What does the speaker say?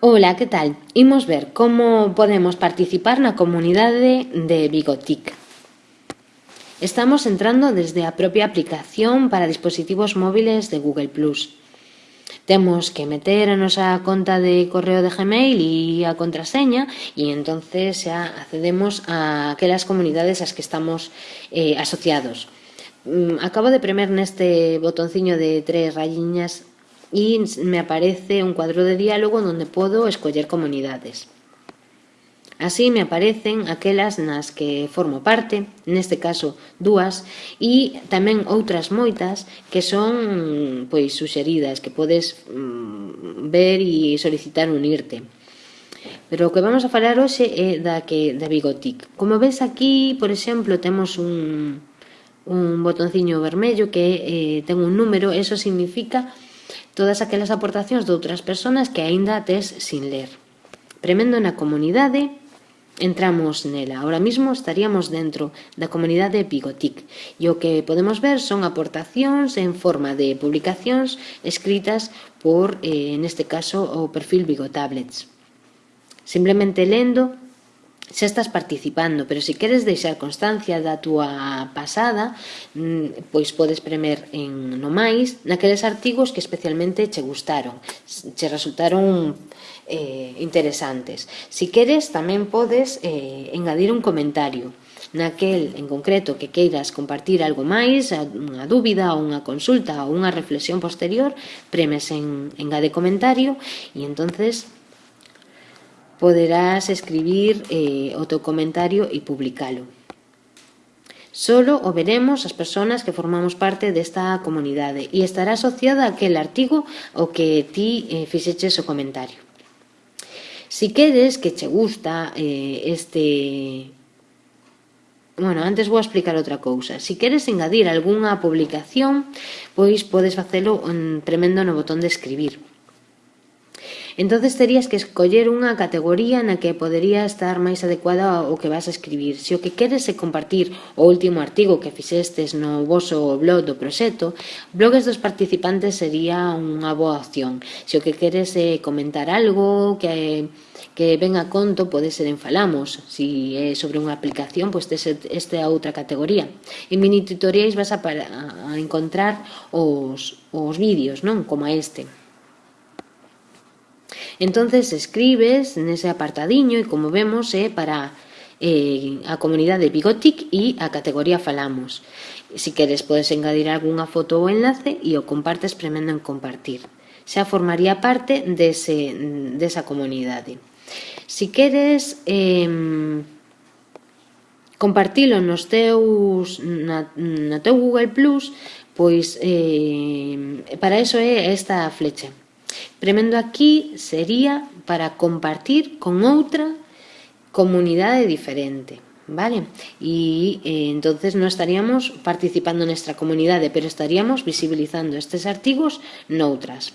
Ola, que tal? Imos ver como podemos participar na comunidade de Bigotic. Estamos entrando desde a propia aplicación para dispositivos móviles de Google+. Temos que meter a nosa conta de correo de Gmail e a contraseña e entonces xa accedemos a aquelas comunidades ás que estamos eh, asociados. Mm, acabo de premer neste botonciño de tres rayiñas y me aparece un cuadro de diálogo donde puedo escoller comunidades. Así me aparecen aquelas nas que formo parte, neste caso dúas, e tamén outras moitas que son pois suxeridas, que podes mm, ver e solicitar unirte. Pero o que vamos a falar hoxe é da que da Bigotic. Como ves aquí, por exemplo, temos un, un botonciño vermello que eh, ten un número, eso significa que todas aquelas aportacións de outras persoas que aínda tes sin ler. Premendo na comunidade, entramos nela. Ahora mismo estaríamos dentro da comunidade Bigotic e o que podemos ver son aportacións en forma de publicacións escritas por, eh, neste caso, o perfil Bigotablets. Simplemente lendo xa estás participando, pero se queres deixar constancia da túa pasada, mm, pois podes premer en no máis naqueles artigos que especialmente che gustaron, che resultaron eh, interesantes. Si queres, tamén podes eh, engadir un comentario naquel en concreto que queiras compartir algo máis, unha dúbida ou unha consulta ou unha reflexión posterior, premes en engade comentario e entonces poderás escribir eh, o teu comentario e publicalo. Solo o veremos as persoas que formamos parte desta comunidade e estará asociada a aquel artigo o que ti eh, fixeches o comentario. Si queres que che gusta eh, este... Bueno, antes vou explicar outra cousa. Si queres engadir algunha publicación, pois podes facelo en tremendo no botón de escribir entonces terías que escoller unha categoría na que podería estar máis adecuada ao que vas a escribir. Se o que queres é compartir o último artigo que fixestes no voso blog do proxecto, blogs dos participantes sería unha boa opción. Se o que queres é comentar algo que que ven a conto pode ser en Falamos, si é sobre unha aplicación, pois pues este é outra categoría. En mini tutoriais vas a, para, a encontrar os, os vídeos, non? Como este. Entonces escribes nese apartadiño e como vemos é eh, para eh, a comunidade Bigotic e a categoría Falamos. Si queres podes engadir algunha foto ou enlace e o compartes premendo en compartir. Xa formaría parte dese, desa comunidade. Si queres eh, compartilo nos teus, na, na teu Google+, Plus, pois eh, para eso é esta flecha. Premendo aquí sería para compartir con outra comunidade diferente. ¿vale? Y eh, entonces no estaríamos participando en nuestra comunidade, pero estaríamos visibilizando estes artigos noutras.